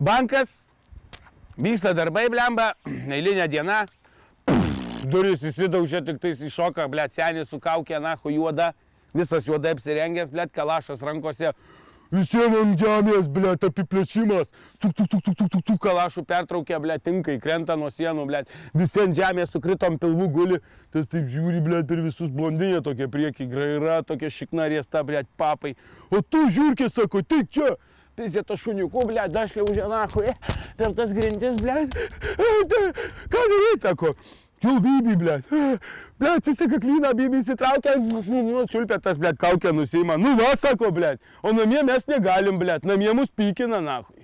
Bankas, vyksta darbai, blemba, eilinė diena, duris įsidaužė, tik tais iššoka, blėt, senis su kaukė, nahu juoda, visas juodai apsirengęs, blėt, kalašas rankose, visiems ant žemės, blėt, apiplėšimas, tuk, tuk, tuk, tuk, tuk, tuk, tuk, kalašų pertraukė, blėt, tinkai, krenta nuo sienų, blėt, visi ant žemės sukritom pilvų guli, tas taip žiūri, blėt, per visus blondinė tokia prieki, graira, tokia šikna riesta, blėt, papai, o tu žiūrkė, sako, tik čia, Pizė to šuniuku, ble, dašliaužė nahui, per tas grindis, ble. Ką daryti, sako? Čiul bibi, ble. Ble, atsiseka klyną, bibi įsitraukia, čiulpia tas, ble, kaukę nusima. Nu va, sako, ble. O namie mes negalim, ble. Namie mus pykina, nahui.